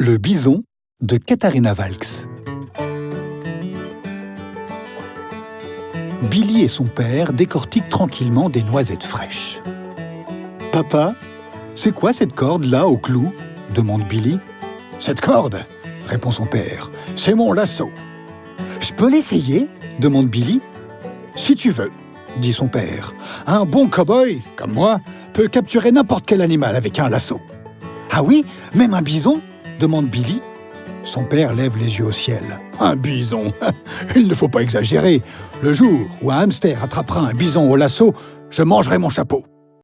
Le bison de Katharina Valks Billy et son père décortiquent tranquillement des noisettes fraîches. « Papa, c'est quoi cette corde-là au clou ?» demande Billy. « Cette corde ?» répond son père. « C'est mon lasso. »« Je peux l'essayer ?» demande Billy. « Si tu veux, » dit son père. « Un bon cow-boy, comme moi, peut capturer n'importe quel animal avec un lasso. »« Ah oui Même un bison ?» Demande Billy. Son père lève les yeux au ciel. Un bison Il ne faut pas exagérer. Le jour où un hamster attrapera un bison au lasso, je mangerai mon chapeau.